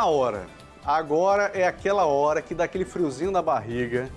na hora. Agora é aquela hora que dá aquele friozinho na barriga.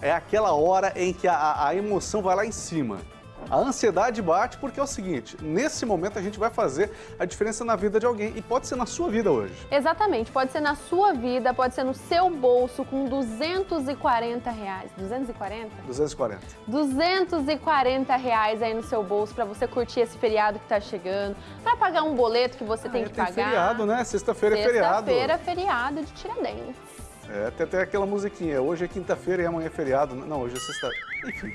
É aquela hora em que a, a emoção vai lá em cima. A ansiedade bate porque é o seguinte, nesse momento a gente vai fazer a diferença na vida de alguém e pode ser na sua vida hoje. Exatamente, pode ser na sua vida, pode ser no seu bolso com 240 reais. 240? 240. 240 reais aí no seu bolso para você curtir esse feriado que tá chegando, para pagar um boleto que você tem Ah, que tem pagar. feriado, né? Sexta-feira é feriado. Sexta-feira, feriado de Tiradentes. É, tem até aquela musiquinha, hoje é quinta-feira e amanhã é feriado. Não, hoje é sexta Enfim.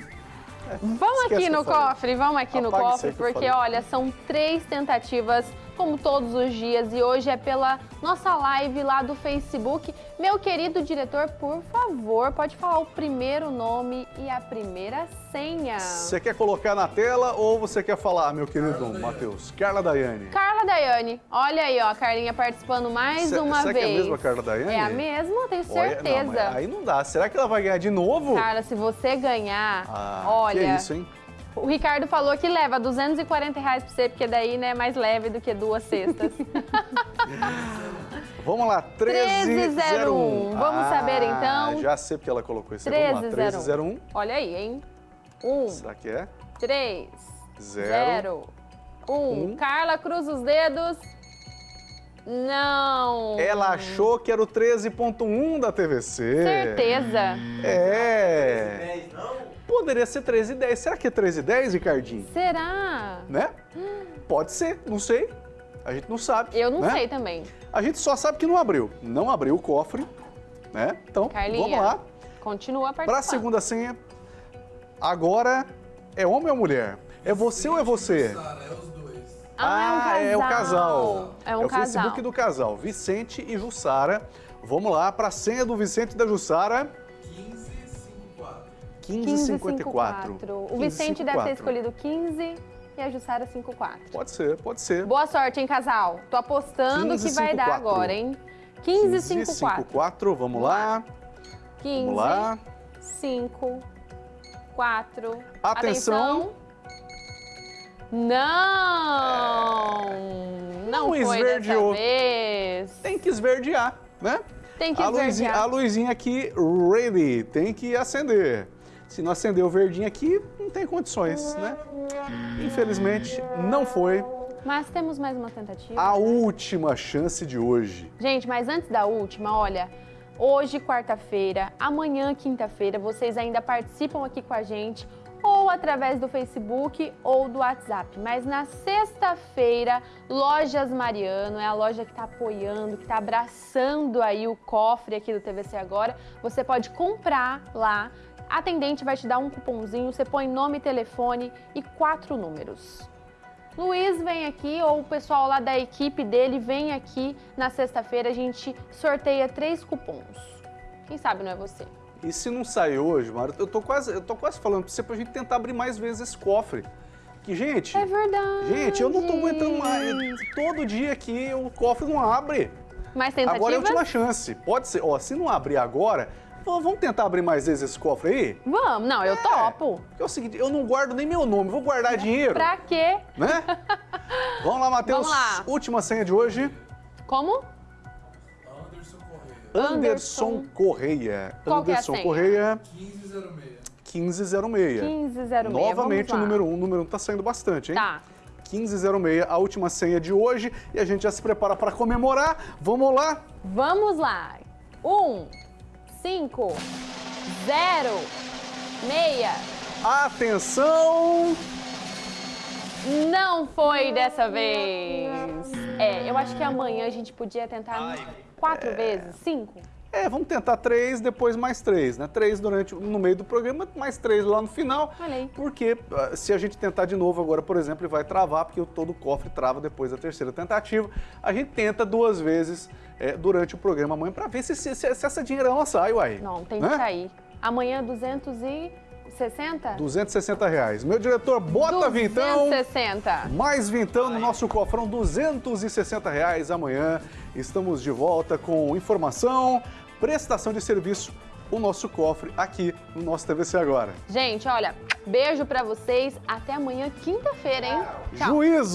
Vamos aqui no cofre, vamos aqui no Apaga isso cofre, porque olha, são três tentativas, como todos os dias, e hoje é pela nossa live lá do Facebook. Meu querido diretor, por favor, pode falar o primeiro nome e a primeira senha. Você quer colocar na tela ou você quer falar, meu querido Matheus? Carla Daiane. Carla Daiane, olha aí, ó, a Carlinha participando mais Cê- uma será vez. que é a mesma Carla Daiane? É a mesma, tenho Olha, certeza. não, mas aí não dá. Será que ela vai ganhar de novo? Carla, se você ganhar, ah, olha, que isso, hein? O Ricardo falou que leva 240 reais pra você, porque daí né, é mais leve do que duas cestas. Vamos lá, 1301. 1301. Vamos saber, então? Já sei porque ela colocou esse. Vamos lá, 1301. Olha aí, hein? Um, Será que é? três, Zero. zero, um. Um. Carla, cruza os dedos. Não. Ela achou que era o 13.1 da TVC. Certeza. É. Poderia ser 13 e 10. Será que é 13 e 10, Ricardinho? Será? Né? Pode ser, não sei. A gente não sabe. Eu não né? sei também. A gente só sabe que não abriu. Não abriu o cofre, né? Então, Carlinha, vamos lá. Continua participando. Para a segunda senha, agora é homem ou mulher? É você ou é você? Ah, é um casal. É um o casal. Facebook do casal, Vicente e Jussara. Vamos lá para a senha do Vicente e da Jussara. 1554. 1554. O Vicente deve ter escolhido 15 e a Jussara 54. Pode ser, pode ser. Boa sorte, hein, casal? Tô apostando que vai dar 1554. agora, hein? 1554. 1554, vamos lá. 15, Vamos lá. 5, 4. Atenção. Não! Não, Não foi esverdeou. Tem que esverdear, né? Tem que a luzinha, esverdear. a luzinha aqui, ready, tem que acender. Se não acender o verdinho aqui, não tem condições, né? Infelizmente, não foi Mas temos mais uma tentativa. a última chance de hoje. Gente, mas antes da última, olha, hoje, quarta-feira, amanhã, quinta-feira, vocês ainda participam aqui com a gente, ou através do Facebook ou do WhatsApp. Mas na sexta-feira, Lojas Mariano, é a loja que está apoiando, que está abraçando aí o cofre aqui do TVC Agora. Você pode comprar lá, a atendente vai te dar um cupomzinho, você põe nome, telefone e quatro números. Luiz vem aqui, ou o pessoal lá da equipe dele vem aqui na sexta-feira, a gente sorteia três cupons. Quem sabe não é você? E se não sair hoje, Mário, eu tô quase, eu tô quase falando pra você pra gente tentar abrir mais vezes esse cofre. Que, gente, É verdade. gente, eu não tô aguentando mais. Todo dia aqui o cofre não abre. Mais tentativas? Agora é a última chance. Pode ser, ó, se não abrir agora, vamos tentar abrir mais vezes esse cofre aí? Vamos, não, eu É. topo. Porque é o seguinte, eu não guardo nem meu nome, vou guardar dinheiro, Pra quê? né? Vamos lá, Matheus. Vamos lá. Última senha de hoje. Como? Anderson, Anderson. Correia. Qual que é a Anderson? Correia, 1506. 1506. Novamente Vamos o número 1, um, o número 1 tá saindo bastante, hein? Tá. 1506, a última senha de hoje. E a gente já se prepara para comemorar. Vamos lá? Vamos lá. Um, cinco, zero, meia. Atenção! Não foi dessa vez. É, eu acho que amanhã a gente podia tentar quatro vezes, cinco. É, vamos tentar três, depois mais três, né? Três durante, no meio do programa, mais três lá no final. Aí. Porque ah, se a gente tentar de novo agora, por exemplo, ele vai travar, porque todo o cofre trava depois da terceira tentativa. A gente tenta duas vezes é, durante o programa amanhã para ver se, se, se essa dinheirama sai, uai. Não, tem né? que sair. Amanhã 260? 260 reais. Meu diretor, bota vintão. 260. Mais vintão no nosso cofrão, 260 reais amanhã. Estamos de volta com informação, prestação de serviço, o nosso cofre aqui no nosso TVC Agora. Gente, olha, beijo pra vocês. Até amanhã, quinta-feira, hein? Tchau. Juízo!